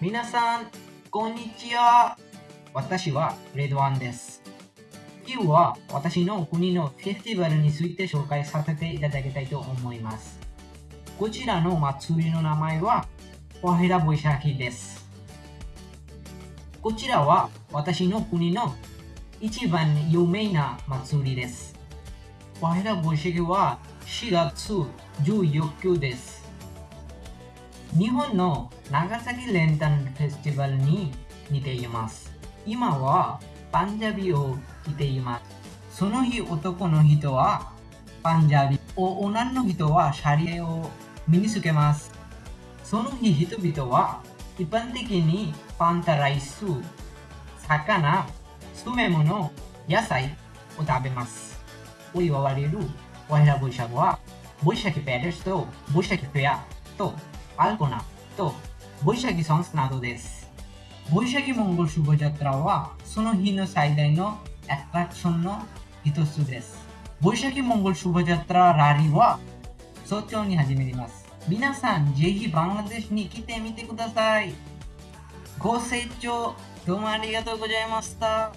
皆さん、こんにちは。私はレッドワンです。今日は私の国のフェスティバルについて紹介させていただきたいと思います。こちらの祭りの名前は、ワヘラボイシャキです。こちらは私の国の一番有名な祭りです。ワヘラボイシャキは4月14日です。日本の長崎レンタンフェスティバルに似ています。今はパンジャビを着ています。その日男の人はパンジャビ、お女の人はシャリエを身につけます。その日人々は一般的にパンタライス、魚、詰め物、野菜を食べます。を言われるワイラボイシャクは、ボイシャキペレスとボイシャキフェアとアルコナとボイシャキソンスなどです。ボイシャキモンゴルシュボジャトラはその日の最大のアトラクションの一つです。ボイシャキモンゴルシュボジャトララリーは早朝に始まります。皆さん、ぜひバングラデシュに来てみてください。ご清聴どうもありがとうございました。